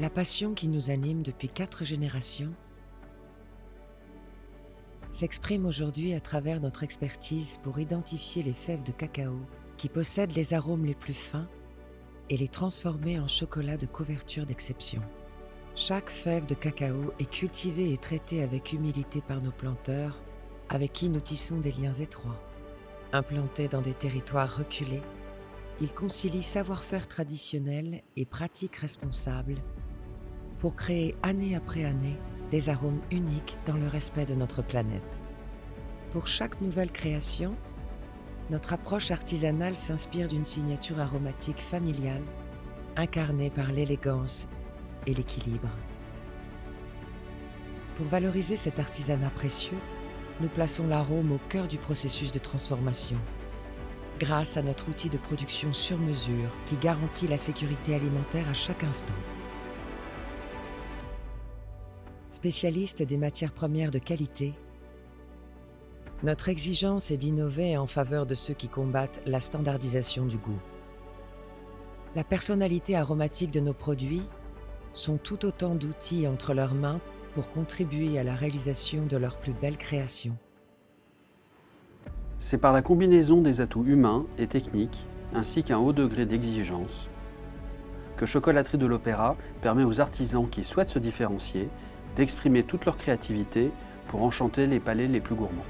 La passion qui nous anime depuis quatre générations s'exprime aujourd'hui à travers notre expertise pour identifier les fèves de cacao qui possèdent les arômes les plus fins et les transformer en chocolat de couverture d'exception. Chaque fève de cacao est cultivée et traitée avec humilité par nos planteurs, avec qui nous tissons des liens étroits. Implantés dans des territoires reculés, ils concilient savoir-faire traditionnel et pratiques responsables pour créer année après année des arômes uniques dans le respect de notre planète. Pour chaque nouvelle création, notre approche artisanale s'inspire d'une signature aromatique familiale incarnée par l'élégance et l'équilibre. Pour valoriser cet artisanat précieux, nous plaçons l'arôme au cœur du processus de transformation, grâce à notre outil de production sur mesure qui garantit la sécurité alimentaire à chaque instant. Spécialiste des matières premières de qualité, notre exigence est d'innover en faveur de ceux qui combattent la standardisation du goût. La personnalité aromatique de nos produits sont tout autant d'outils entre leurs mains pour contribuer à la réalisation de leurs plus belles créations. C'est par la combinaison des atouts humains et techniques, ainsi qu'un haut degré d'exigence, que Chocolaterie de l'Opéra permet aux artisans qui souhaitent se différencier d'exprimer toute leur créativité pour enchanter les palais les plus gourmands.